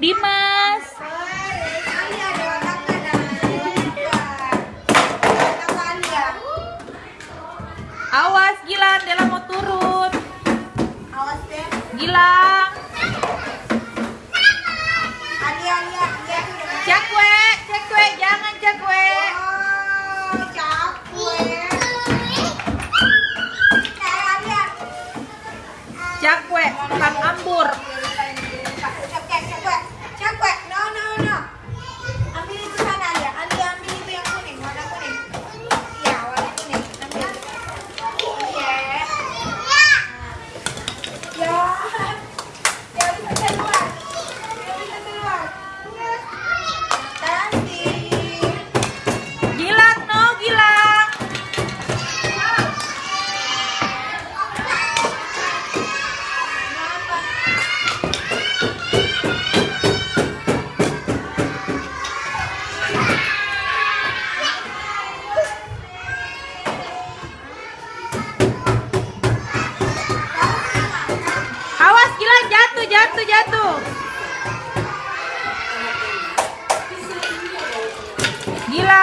Dimas. Awas Gilang, Dela mau turun. Awas deh. Gilang. Cakwe, cakwe, jangan cakwe. Oh, cakwe. Cakwe, Gila